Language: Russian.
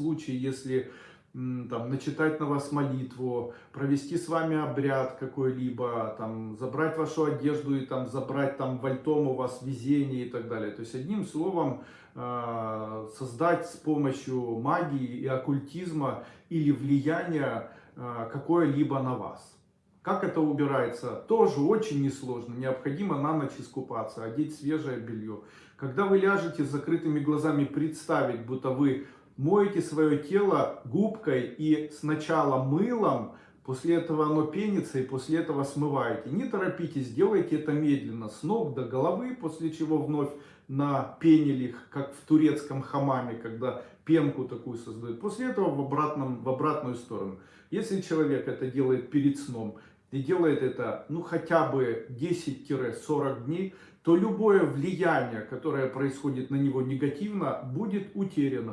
случае, если там, начитать на вас молитву, провести с вами обряд какой-либо, там, забрать вашу одежду и там, забрать там вальтом у вас везение и так далее. То есть, одним словом, э, создать с помощью магии и оккультизма или влияния э, какое-либо на вас. Как это убирается? Тоже очень несложно. Необходимо на ночь искупаться, одеть свежее белье. Когда вы ляжете с закрытыми глазами, представить, будто вы моете свое тело губкой и сначала мылом, после этого оно пенится и после этого смываете. Не торопитесь, делайте это медленно, с ног до головы, после чего вновь на пенелих, как в турецком хамаме, когда пенку такую создают. После этого в, обратном, в обратную сторону. Если человек это делает перед сном и делает это ну хотя бы 10-40 дней, то любое влияние, которое происходит на него негативно, будет утеряно.